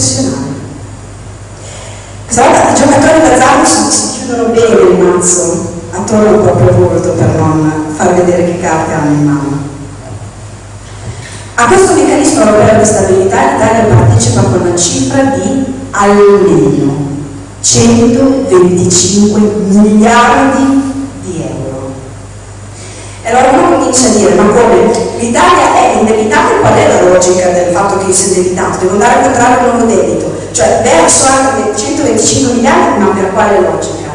professionale. Questa i giocatori d'azzardo si, chiudono bene il mazzo attorno al proprio volto per non far vedere che carte hanno in mano. A questo meccanismo europeo di stabilità l'Italia partecipa con una cifra di almeno 125 miliardi di euro. Allora uno comincia a dire, ma come? L'Italia è indebitata qual è la logica del fatto che sia indebitato? Devo andare a contrarre il nuovo debito, cioè verso anche 125 miliardi, ma per quale logica?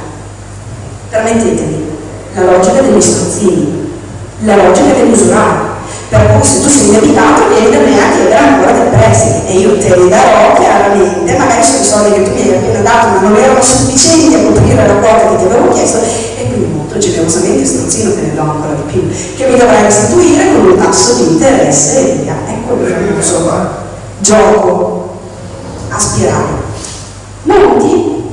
Permettetemi, la logica degli strozzini, la logica dell'usurato per cui se tu sei indebitato vieni da me a chiedere ancora dei prestiti e io te li darò chiaramente, magari sono i soldi che tu mi hai appena dato ma non erano sufficienti a coprire la quota che ti avevo chiesto e quindi molto generosamente strozzino te ne do ancora di più, che mi dovrai restituire con un tasso di interesse e via. Ecco il insomma, gioco a spirale. Monti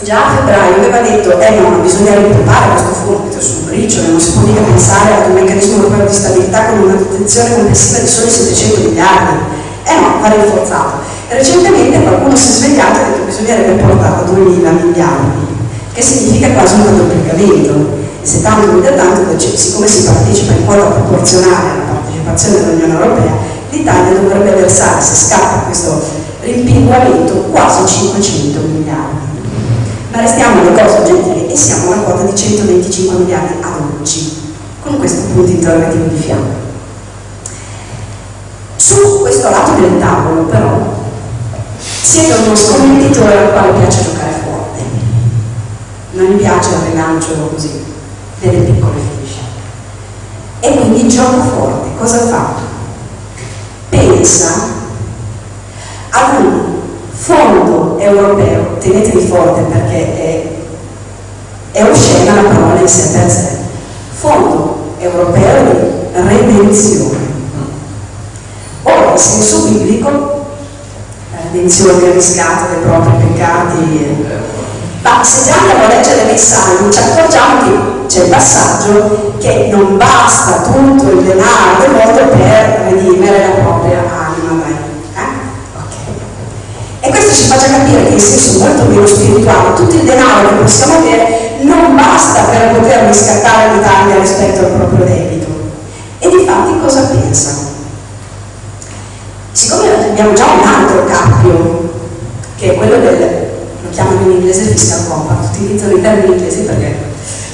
già a febbraio aveva detto eh no, bisogna ripompare questo fondo, è un briciole, non si può mica pensare ad un meccanismo europeo di stabilità con una detenzione complessiva di soli 700 miliardi. Eh no, va rinforzato. Recentemente qualcuno si è svegliato e ha detto bisognerebbe portarlo a 2000 miliardi, che significa quasi un raddoppiamento. E se tanto mi da tanto, siccome si partecipa in quota proporzionale alla partecipazione dell'Unione Europea, l'Italia dovrebbe versare, se scappa questo rimpinguamento, quasi 500 miliardi ma restiamo alle cose oggettive e siamo alla quota di 125 miliardi ad oggi, con questo punto interrogativo di fianco. Su questo lato del tavolo, però, siete uno scommettitore al quale piace giocare forte. Non gli piace il rilancio così, delle piccole finisce. E quindi gioca forte. Cosa fa? Pensa ad un fondo europeo, tenetevi forte perché è, è oscena la parola in sé per sé, fondo europeo di redenzione. Ora, in senso biblico, la redenzione del riscatto dei propri peccati, ma se già andiamo a leggere nei salmi ci accorgiamo che c'è il passaggio che non basta tutto il denaro del mondo per redimere la propria anima dai e questo ci faccia capire che in senso molto meno spirituale tutto il denaro che possiamo avere non basta per poter riscattare l'Italia rispetto al proprio debito. E di fatti cosa pensa? Siccome abbiamo già un altro cappio, che è quello del, lo chiamano in inglese fiscal compact, utilizzano i termini inglesi perché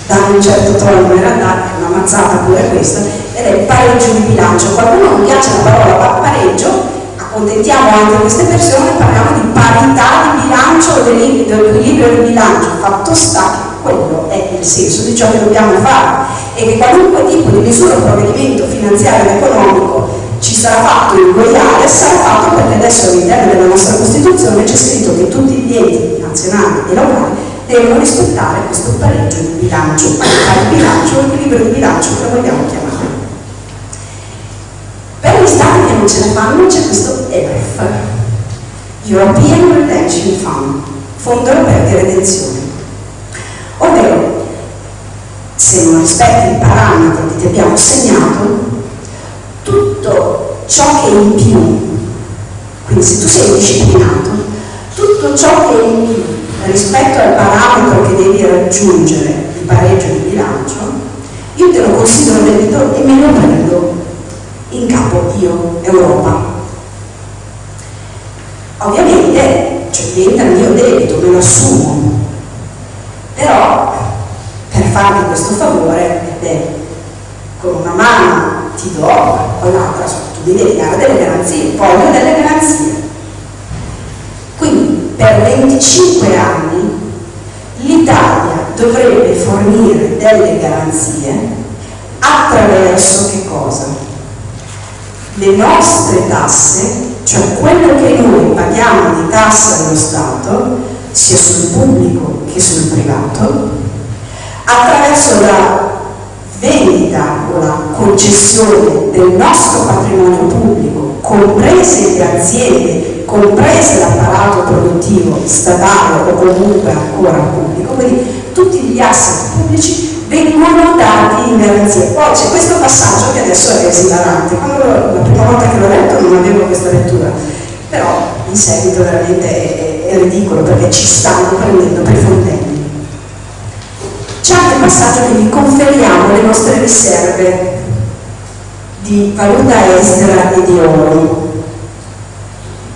danno un certo tono, in realtà è una mazzata pure questa, ed è il pareggio di bilancio. Qualcuno non piace la parola pareggio, accontentiamo anche queste persone, parliamo di parità di bilancio dell'equilibrio del bilancio, fatto sta che quello è il senso di ciò che dobbiamo fare e che qualunque tipo di misura o provvedimento finanziario e economico ci sarà fatto in goiare sarà fatto perché adesso all'interno della nostra Costituzione c'è scritto che tutti gli enti nazionali e locali devono rispettare questo pareggio di bilancio, di bilancio equilibrio di bilancio che vogliamo chiamare. Per gli stati che non ce ne fanno c'è questo ERF, European Redemption Fund, Fondo Europeo di Redenzione. Ovvero, se non rispetti i parametri che ti abbiamo segnato, tutto ciò che è in più, quindi se tu sei disciplinato, tutto ciò che è in più rispetto al parametro che devi raggiungere, il pareggio di bilancio, io te lo considero debito e me lo prendo in capo io, Europa. Ovviamente cioè, diventa mio debito, me lo assumo, però per farmi questo favore, beh, con una mano ti do, con l'altra tu mi devi dare delle garanzie, voglio delle garanzie. Quindi per 25 anni l'Italia dovrebbe fornire delle garanzie attraverso che cosa? le nostre tasse, cioè quello che noi paghiamo di tasse allo Stato, sia sul pubblico che sul privato, attraverso la vendita o la concessione del nostro patrimonio pubblico, comprese le aziende, comprese l'apparato produttivo statale o comunque ancora pubblico, quindi tutti gli asset pubblici vengono dati in garanzia. Poi c'è questo passaggio che adesso è esilarante. Quando la prima volta che l'ho letto non avevo questa lettura, però in seguito veramente è, è, ridicolo perché ci stanno prendendo per fondelli. C'è anche il passaggio che vi conferiamo le nostre riserve di valuta estera e di oro.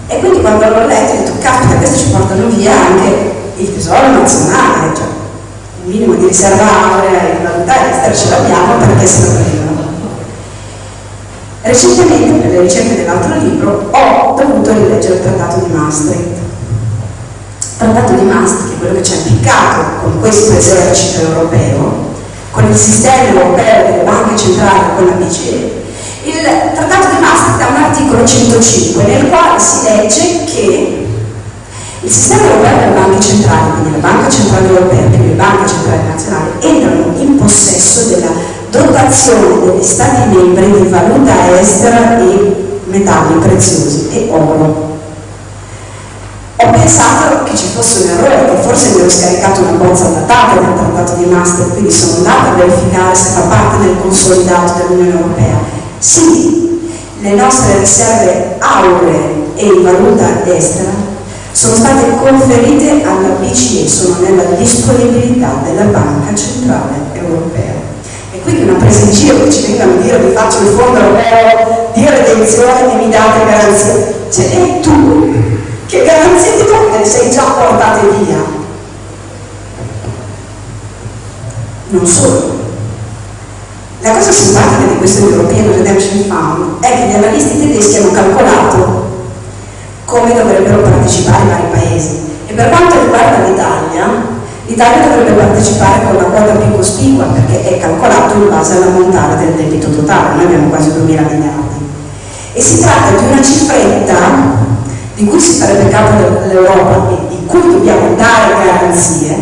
E quindi quando l'ho letto ho detto, caspita, questi ci portano via anche il tesoro nazionale, cioè un minimo di riserva aurea in valuta estera ce l'abbiamo perché se lo prendono. Recentemente, per le ricerche dell'altro libro, ho dovuto rileggere il Trattato di Maastricht. Il Trattato di Maastricht, è quello che ci ha impiccato con questo esercito europeo, con il sistema europeo delle banche centrali, con la BCE, il Trattato di Maastricht ha un articolo 105 nel quale si legge che il sistema europeo delle banche centrali, quindi la Banca Centrale Europea e le banche centrali nazionali, entrano in possesso della dotazione degli Stati membri di valuta estera e metalli preziosi e oro. Ho pensato che ci fosse un errore, che forse mi ero scaricato una bozza datata del Trattato di Maastricht, quindi sono andata a verificare se fa parte del consolidato dell'Unione Europea sì, le nostre riserve auree e in valuta estera sono state conferite alla BCE, sono nella disponibilità della Banca Centrale Europea. E quindi una presa in giro che ci vengano a dire vi faccio il fondo europeo di redenzione e mi date garanzie. Cioè, e tu, che garanzie ti do sei già portate via? Non solo, la cosa simpatica di questo European Redemption Fund è che gli analisti tedeschi hanno calcolato come dovrebbero partecipare i vari paesi. E per quanto riguarda l'Italia, l'Italia dovrebbe partecipare con la quota più cospicua perché è calcolato in base all'ammontare del debito totale, noi abbiamo quasi 2 mila miliardi. E si tratta di una cifretta di cui si farebbe capo dell'Europa e di cui dobbiamo dare garanzie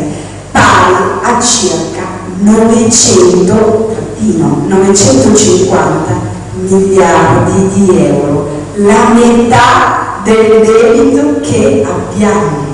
pari a circa 900 fino 950 miliardi di euro, la metà del debito che abbiamo.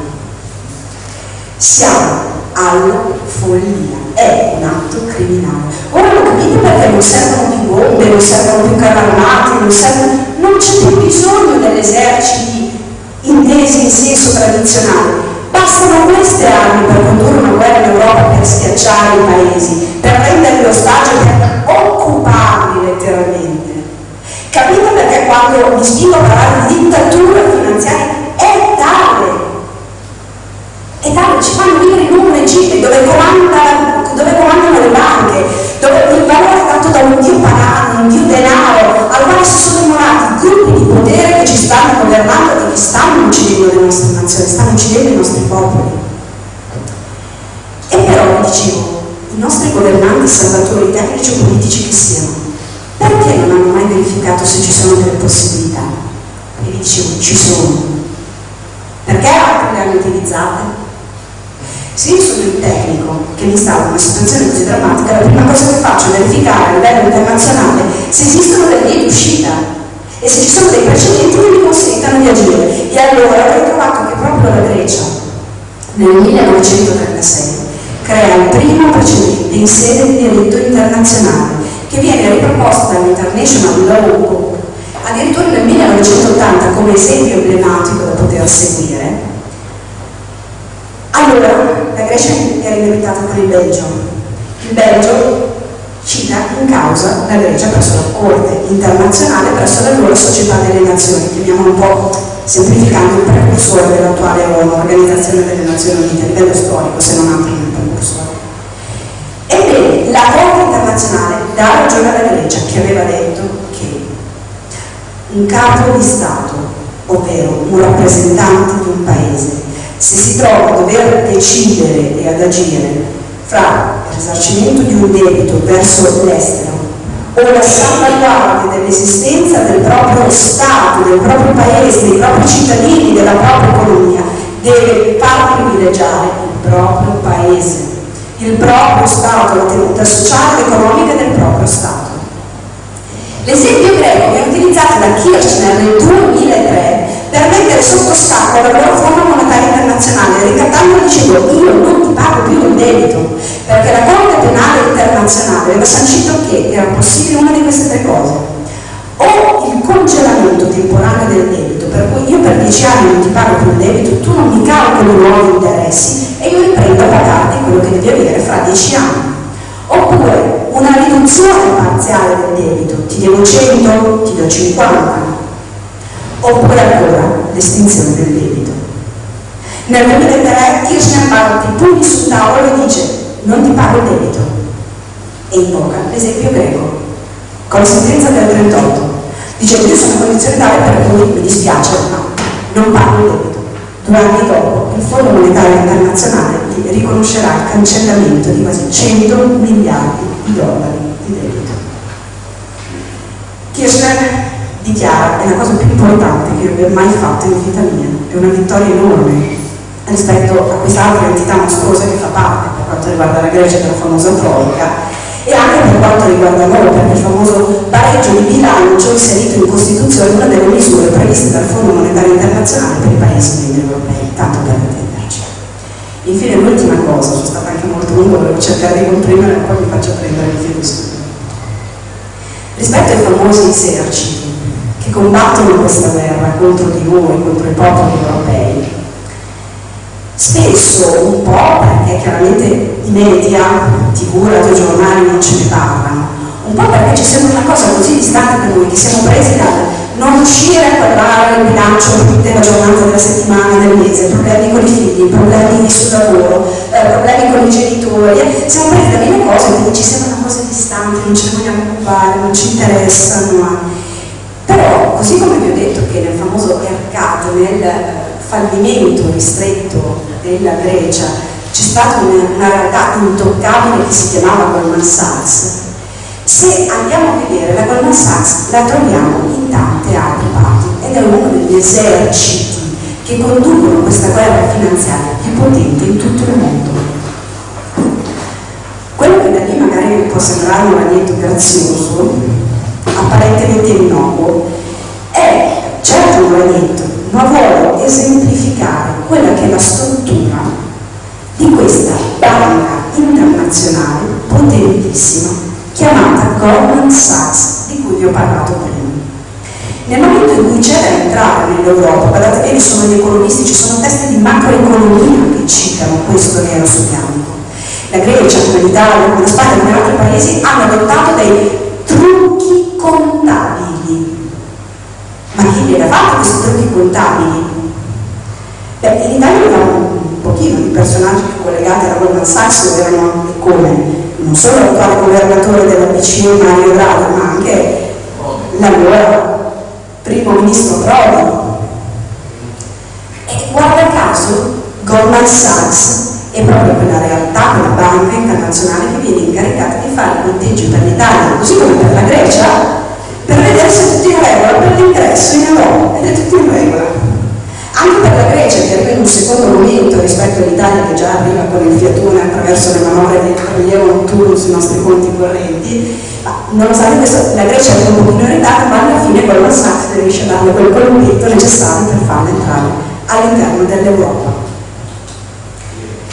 Siamo alla follia, è un atto criminale. Ora lo capite perché non servono più bombe, non servono più carri non, servono... non c'è più bisogno degli eserciti intesi in senso tradizionale. Bastano queste armi per condurre una guerra in Europa per schiacciare i paesi, per prendere l'ostaggio, per occuparli letteralmente. Capite perché quando mi spingo a parlare di dittatura finanziaria è tale, è tale, ci fanno vivere precedenti che mi consentano di agire. E allora ho trovato che proprio la Grecia, nel 1936, crea il primo precedente in sede di diritto internazionale che viene riproposto dall'International Law Book addirittura nel 1980 come esempio emblematico da poter seguire allora la Grecia era indebitata con il Belgio il Belgio cita in causa la Grecia presso la Corte internazionale presso la loro società delle nazioni chiamiamolo un po' semplificando il precursore dell'attuale Organizzazione delle Nazioni Unite, a livello storico, se non altro nel precursore. Ebbene, la Corte internazionale dà ragione alla Grecia che aveva detto che un capo di Stato, ovvero un rappresentante di un paese, se si trova a dover decidere e ad agire fra il risarcimento di un debito verso l'estero. O la salvaguardia dell'esistenza del proprio Stato, del proprio paese, dei propri cittadini, della propria economia, deve far privilegiare il proprio paese, il proprio Stato, la tenuta sociale ed economica del proprio Stato. L'esempio greco viene utilizzato da Kirchner nel 2003 per mettere sotto scacco la loro forma monetaria internazionale, ricattando dicendo io non ti pago più il debito, perché la Corte Penale Internazionale aveva sancito che era possibile una di queste tre cose. O il congelamento temporaneo del debito per cui io per dieci anni non ti pago più il debito tu non mi calcoli i nuovi interessi e io riprendo a pagarti quello che devi avere fra dieci anni. Oppure una riduzione parziale del debito ti devo 100, ti do 50 oppure ancora l'estinzione del debito. Nel 2003 Kirchner parte pugni sul tavolo e dice non ti pago il debito. E invoca l'esempio greco, con la sentenza del 38. Dice io sono condizione per cui mi dispiace, ma non pago il debito. Due anni dopo il Fondo Monetario Internazionale riconoscerà il cancellamento di quasi 100 miliardi di dollari di debito. Kirchner dichiara, è la cosa più importante che io abbia mai fatto in vita mia, è una vittoria enorme rispetto a quest'altra entità mostruosa che fa parte quanto riguarda la Grecia della famosa Troica e anche per quanto riguarda noi, perché il famoso pareggio di bilancio inserito in Costituzione è una delle misure previste dal Fondo Monetario Internazionale per i paesi membri europei, tanto per intenderci. Infine l'ultima cosa, sono stata anche molto lunga, volevo cercare di comprimere e poi vi faccio prendere il filo. Rispetto ai famosi eserciti che combattono questa guerra contro di noi, contro i popoli europei, Spesso un po' perché chiaramente i media, tv, radiogiornali non ce ne parlano, un po' perché ci sembra una cosa così distante per noi che siamo presi dal non riuscire a quadrare il bilancio della giornata della settimana, del mese, problemi con i figli, problemi sul lavoro, eh, problemi con i genitori, siamo presi da mille cose che ci sembrano cose distanti, non ce ne vogliamo occupare, non ci interessano. Però, così come vi ho detto che nel fallimento ristretto della Grecia c'è stata una, una realtà intoccabile che si chiamava Goldman Sachs, se andiamo a vedere la Goldman Sachs la troviamo in tante altre parti ed è uno degli eserciti che conducono questa guerra finanziaria più potente in tutto il mondo. Quello che da lì magari può sembrare un ragnetto grazioso, apparentemente innocuo, è certo un ragnetto, ma vuole esemplificare quella che è la struttura di questa banca internazionale potentissima chiamata Goldman Sachs, di cui vi ho parlato prima. Nel momento in cui c'è da entrare nell'Europa, guardate bene, sono gli economisti, ci sono teste di macroeconomia che citano questo nero su bianco. La Grecia, come l'Italia, come la Spagna, come altri paesi hanno adottato dei trucchi contabili ma chi gliela fa questi trucchi contabili? Beh, in Italia avevamo un pochino di personaggi collegati alla Goldman Sachs erano come non solo l'attuale governatore della BCE Mario Draghi, ma anche l'allora primo ministro Prodi. E guarda caso Goldman Sachs è proprio quella realtà, quella banca internazionale che viene incaricata di fare i conteggi per l'Italia, così come per la Grecia, per vedere se è tutto in regola per l'ingresso in Europa ed è tutto in regola. Anche per la Grecia che arriva in un secondo momento rispetto all'Italia che già arriva con il fiatone attraverso le manovre di rilievo notturno sui nostri conti correnti, ma nonostante questo la Grecia è un pochino in ma alla fine Goldman Sachs riesce a darle quel colpetto necessario per farla entrare all'interno dell'Europa.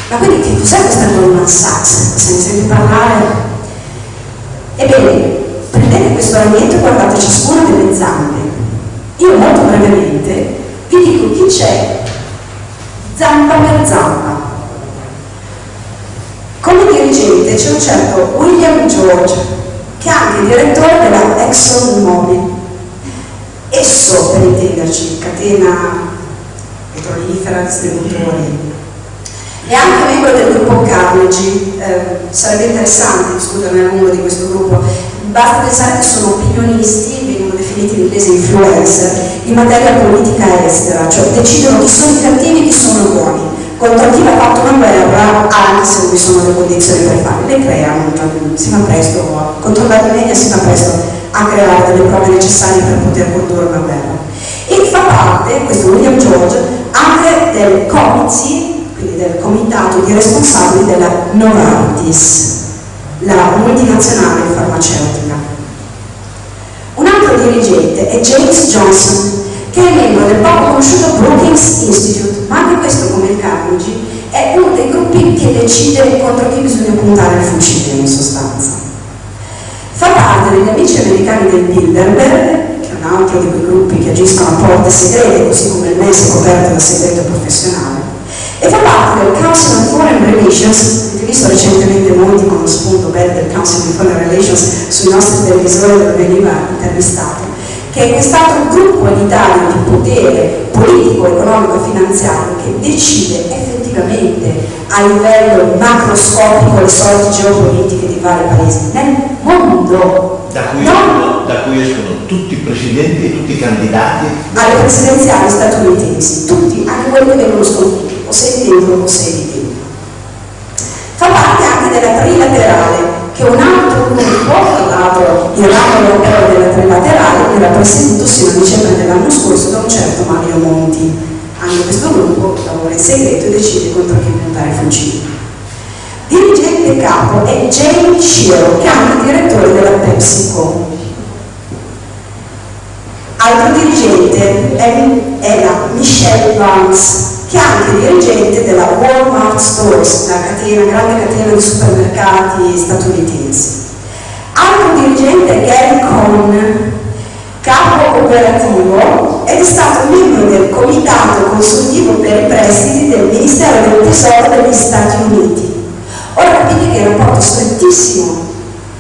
Ma quindi che cos'è questa Goldman Sachs? Se ne sente parlare? Ebbene, prendete questo ragnetto e guardate ciascuna delle zampe. Io molto brevemente vi dico chi c'è zampa per zampa. Come dirigente c'è un certo William George, che è anche direttore della ExxonMobil. Esso, per intenderci, catena petrolifera, distributori, è anche membro del gruppo Carnegie, eh, sarebbe interessante discutere a lungo di questo gruppo, basta pensare che sono opinionisti, vengono definiti in inglese influencer, in materia politica estera, cioè decidono chi sono i cattivi e chi sono i buoni, contro chi ha fatto una guerra, anche se non vi sono le condizioni per farle, le creano, cioè, si fa presto, a controllare i media si fa presto a creare delle prove necessarie per poter condurre una guerra. E fa parte, questo William George, anche del comity, quindi del comitato di responsabili della Novartis, la multinazionale farmaceutica. Un altro dirigente è James Johnson, che è membro del poco conosciuto Brookings Institute, ma anche questo, come il Carnegie, è uno dei gruppi che decide contro chi bisogna puntare il fucile, in sostanza. Fa parte degli amici americani del Bilderberg, che è un altro di quei gruppi che agiscono a porte segrete, così come il MES è coperto da segreto professionale, e fa parte del Council on Foreign Relations, avete visto recentemente molti con lo spunto bello del Council on Foreign Relations sui nostri televisori dove veniva intervistato, che è quest'altro gruppo in Italia di potere politico, economico e finanziario che decide effettivamente a livello macroscopico le sorti geopolitiche di vari paesi nel mondo. Da cui, no. da cui escono tutti i presidenti e tutti i candidati alle presidenziali statunitensi, tutti, anche quelli che vengono sconfitti, sei dentro o sei di dentro. Fa parte anche della trilaterale che un altro gruppo, tra l'altro il ramo europeo della trilaterale, era presieduto sino a dicembre dell'anno scorso da un certo Mario Monti. Anche questo gruppo lavora in segreto e decide contro chi puntare fucili. Dirigente capo è Jamie Shiro, che è anche direttore della PepsiCo. Altro dirigente è, è la Michelle Barnes, che è anche dirigente della Walmart Stores, una, catena, grande catena di supermercati statunitense. Altro dirigente è Gary Cohn, capo operativo ed è stato membro del comitato consultivo per i prestiti del Ministero del Tesoro degli Stati Uniti. Ora capite che è un rapporto strettissimo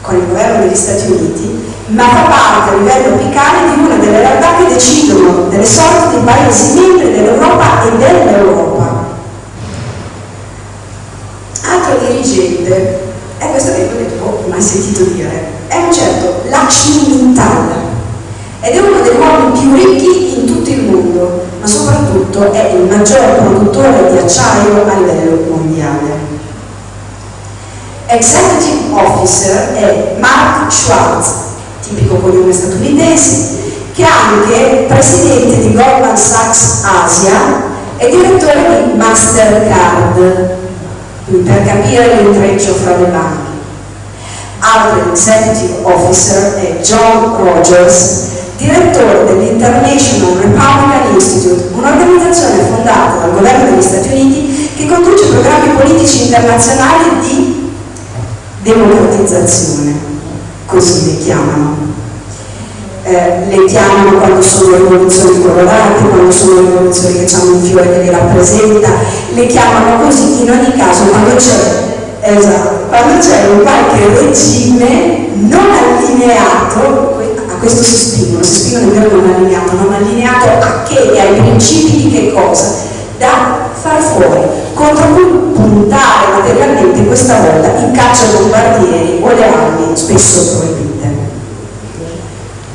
con il governo degli Stati Uniti, ma fa parte a livello apicale di una delle realtà che decidono delle sorti dei paesi membri dell'Europa e dell'Europa. Altro dirigente, e questo che ho mai sentito dire, è un certo Lakshmi ed è uno dei uomini più ricchi in tutto il mondo, ma soprattutto è il maggior produttore di acciaio a livello mondiale. Executive Officer è Mark Schwartz, tipico cognome statunitense, che è anche presidente di Goldman Sachs Asia e direttore di Mastercard, per capire l'intreccio fra le banche. Altro executive officer è John Rogers, direttore dell'International Republican Institute, un'organizzazione fondata dal governo degli Stati Uniti che conduce programmi politici internazionali di democratizzazione, così le chiamano. Eh, le chiamano quando sono rivoluzioni colorate, quando sono rivoluzioni che hanno un fiore che li rappresenta, le chiamano così in ogni caso quando c'è esatto, un qualche regime non allineato, a questo si spingono, si spingono verbo non allineato, non allineato a che e ai principi di che cosa? Da far fuori, contro cui puntare materialmente questa volta in caccia bombardieri o le armi spesso proibite.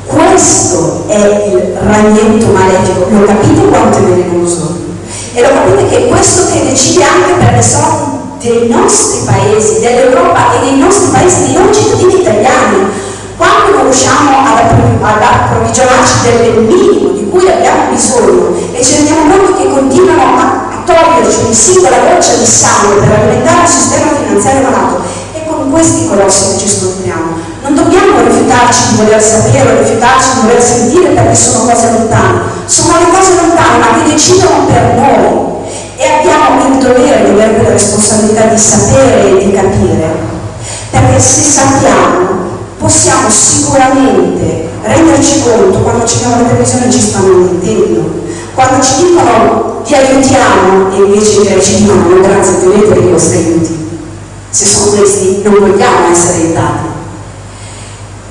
Questo è il ragnetto malefico, lo capite quanto è velenoso? E lo capite che è questo che decide anche per le sorti dei nostri paesi, dell'Europa e dei nostri paesi, dei non cittadini italiani. Quando non riusciamo ad approvvigionarci del minimo di cui abbiamo bisogno e ci rendiamo conto che continuano a, ogni singola goccia di sangue per alimentare il sistema finanziario malato, è con questi colossi che ci scontriamo. Non dobbiamo rifiutarci di voler sapere o rifiutarci di voler sentire perché sono cose lontane. Sono le cose lontane ma che decidono per noi e abbiamo il dovere di avere la responsabilità di sapere e di capire, perché se sappiamo possiamo sicuramente renderci conto quando ci vediamo la televisione ci stanno mentendo, quando ci dicono ti aiutiamo e invece ci dicono no grazie, vedete che io sti aiuti. Se sono questi non vogliamo essere aiutati.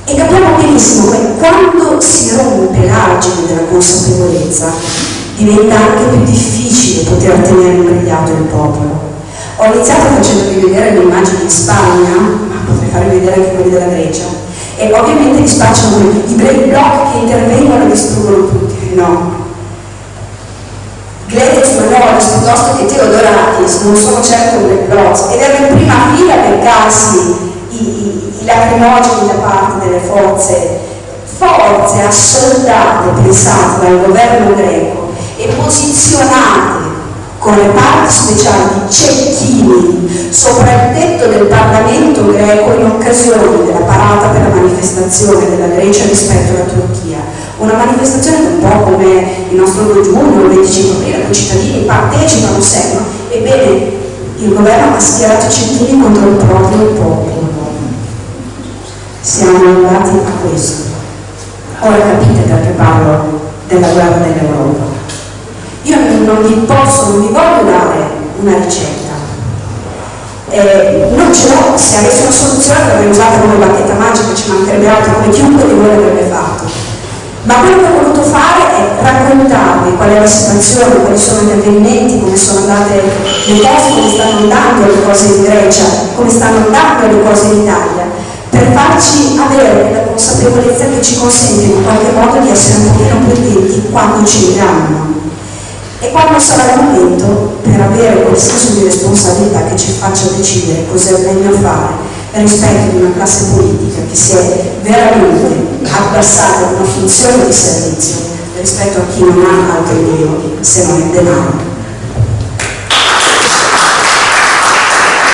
E capiamo benissimo che quando si rompe l'argine della consapevolezza, diventa anche più difficile poter tenere imbrigliato il popolo. Ho iniziato facendovi vedere le immagini in Spagna, ma potrei farvi vedere anche quelle della Grecia, e ovviamente li spacciano i block che intervengono e distruggono tutti. No. Gladys Manolis piuttosto che Teodoratis non sono certo break blocks ed erano in prima fila per casi i, i, i lacrimogeni da parte delle forze, forze assoldate, pensate, dal governo greco e posizionate con le parti speciali cecchini sopra il tetto del Parlamento greco in occasione della parata per la manifestazione della Grecia rispetto alla Turchia. Una manifestazione un po' come il nostro 2 giugno, il 25 aprile, i cittadini partecipano, seguono, ebbene il governo ha schierato i cecchini contro il proprio popolo. Siamo arrivati a questo. Ora capite perché parlo della guerra dell'Europa. Io non vi posso, non vi voglio dare una ricetta. Eh, non ce l'ho, se avessi una soluzione l'avrei usata come bacchetta magica, ci mancherebbe altro, come chiunque di voi l'avrebbe fatto. Ma quello che ho voluto fare è raccontarvi qual è la situazione, quali sono gli avvenimenti, come sono andate le cose, come stanno andando le cose in Grecia, come stanno andando le cose in Italia, per farci avere la consapevolezza che ci consente in qualche modo di essere un pochino più attenti quando ci vediamo. E quando sarà il momento, per avere quel senso di responsabilità che ci faccia decidere cosa è meglio fare rispetto di una classe politica che si è veramente abbassata una funzione di servizio rispetto a chi non ha altro Dio se non il denaro.